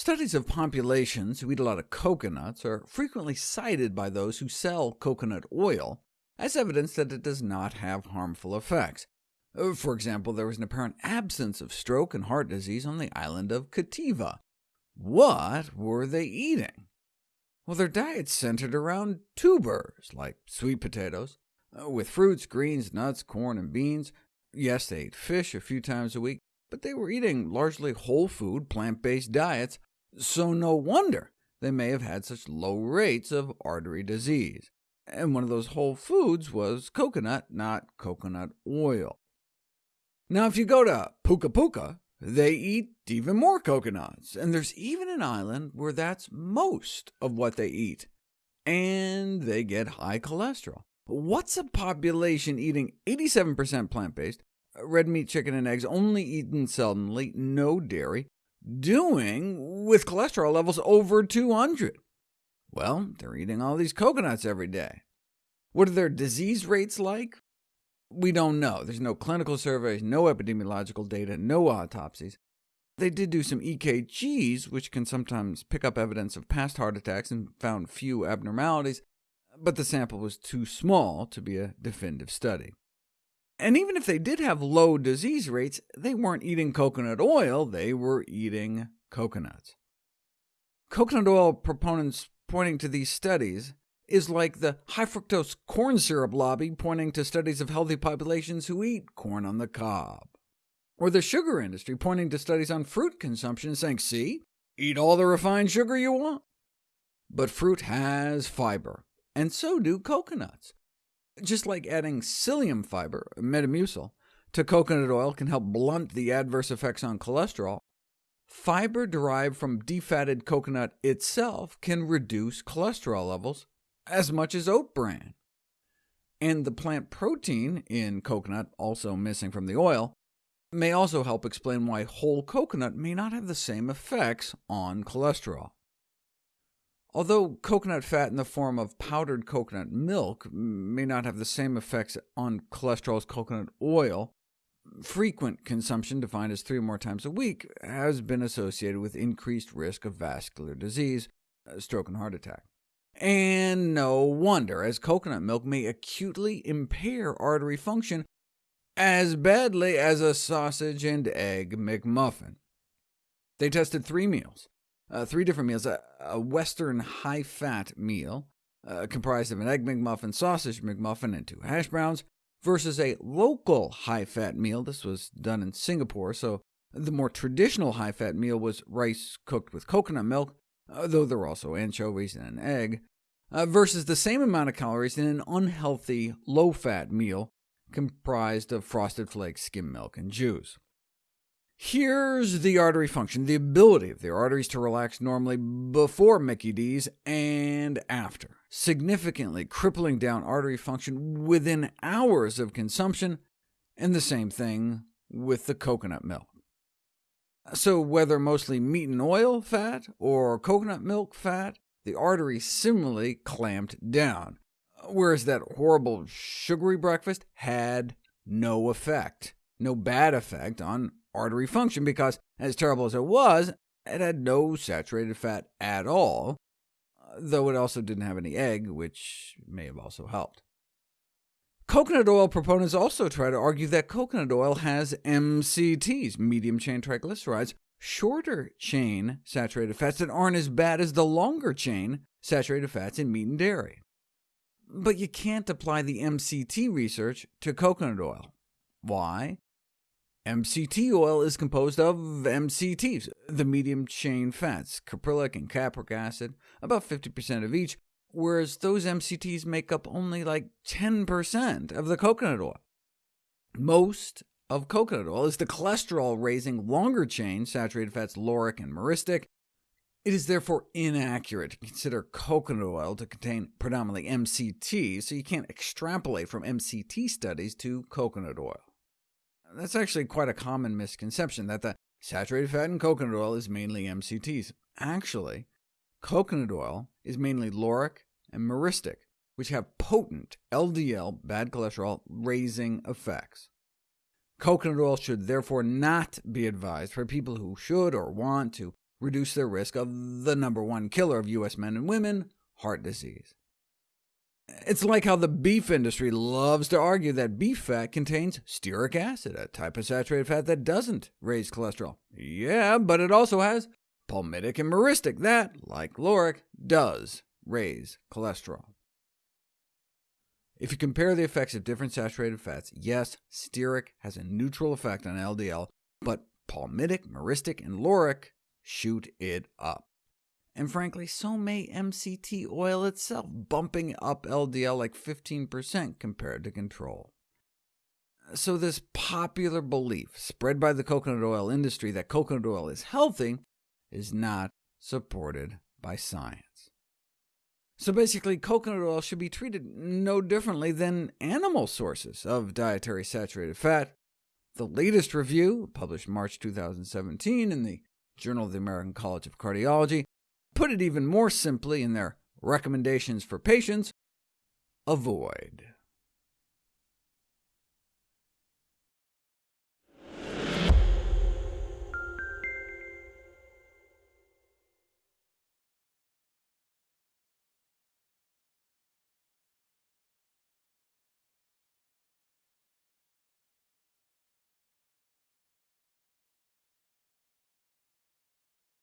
Studies of populations who eat a lot of coconuts are frequently cited by those who sell coconut oil as evidence that it does not have harmful effects. Uh, for example, there was an apparent absence of stroke and heart disease on the island of Kitava. What were they eating? Well, their diet centered around tubers, like sweet potatoes, uh, with fruits, greens, nuts, corn, and beans. Yes, they ate fish a few times a week, but they were eating largely whole food, plant-based diets, so no wonder they may have had such low rates of artery disease. And one of those whole foods was coconut, not coconut oil. Now, if you go to Puka Puka, they eat even more coconuts, and there's even an island where that's most of what they eat. And they get high cholesterol. What's a population eating 87% plant-based, uh, red meat, chicken, and eggs only eaten seldomly, no dairy, doing with cholesterol levels over 200? Well, they're eating all these coconuts every day. What are their disease rates like? We don't know. There's no clinical surveys, no epidemiological data, no autopsies. They did do some EKGs, which can sometimes pick up evidence of past heart attacks and found few abnormalities, but the sample was too small to be a definitive study. And even if they did have low disease rates, they weren't eating coconut oil, they were eating coconuts. Coconut oil proponents pointing to these studies is like the high fructose corn syrup lobby pointing to studies of healthy populations who eat corn on the cob. Or the sugar industry pointing to studies on fruit consumption saying, see, eat all the refined sugar you want. But fruit has fiber, and so do coconuts. Just like adding psyllium fiber, Metamucil, to coconut oil can help blunt the adverse effects on cholesterol, fiber derived from defatted coconut itself can reduce cholesterol levels as much as oat bran. And the plant protein in coconut, also missing from the oil, may also help explain why whole coconut may not have the same effects on cholesterol. Although coconut fat in the form of powdered coconut milk may not have the same effects on cholesterol as coconut oil, frequent consumption, defined as three or more times a week, has been associated with increased risk of vascular disease, uh, stroke and heart attack. And no wonder, as coconut milk may acutely impair artery function as badly as a sausage and egg McMuffin. They tested three meals, uh, three different meals, a, a Western high-fat meal, uh, comprised of an egg McMuffin, sausage McMuffin, and two hash browns, versus a local high-fat meal. This was done in Singapore, so the more traditional high-fat meal was rice cooked with coconut milk, uh, though there were also anchovies and an egg, uh, versus the same amount of calories in an unhealthy, low-fat meal comprised of frosted flakes, skim milk, and juice. Here's the artery function, the ability of the arteries to relax normally before Mickey D's and after, significantly crippling down artery function within hours of consumption, and the same thing with the coconut milk. So whether mostly meat and oil fat or coconut milk fat, the artery similarly clamped down, whereas that horrible sugary breakfast had no effect, no bad effect on artery function, because as terrible as it was, it had no saturated fat at all, though it also didn't have any egg, which may have also helped. Coconut oil proponents also try to argue that coconut oil has MCTs, medium-chain triglycerides, shorter-chain saturated fats that aren't as bad as the longer-chain saturated fats in meat and dairy. But you can't apply the MCT research to coconut oil. Why? MCT oil is composed of MCTs, the medium-chain fats, caprylic and capric acid, about 50% of each, whereas those MCTs make up only like 10% of the coconut oil. Most of coconut oil is the cholesterol-raising longer-chain saturated fats lauric and myristic. It is therefore inaccurate to consider coconut oil to contain predominantly MCT, so you can't extrapolate from MCT studies to coconut oil. That's actually quite a common misconception, that the saturated fat in coconut oil is mainly MCTs. Actually, Coconut oil is mainly lauric and myristic, which have potent LDL bad cholesterol raising effects. Coconut oil should therefore not be advised for people who should or want to reduce their risk of the number one killer of U.S. men and women, heart disease. It's like how the beef industry loves to argue that beef fat contains stearic acid, a type of saturated fat that doesn't raise cholesterol. Yeah, but it also has palmitic and myristic that, like lauric, does raise cholesterol. If you compare the effects of different saturated fats, yes, stearic has a neutral effect on LDL, but palmitic, myristic, and lauric shoot it up. And frankly, so may MCT oil itself, bumping up LDL like 15% compared to control. So this popular belief, spread by the coconut oil industry, that coconut oil is healthy, is not supported by science. So basically, coconut oil should be treated no differently than animal sources of dietary saturated fat. The latest review, published March 2017 in the Journal of the American College of Cardiology, put it even more simply in their recommendations for patients, avoid.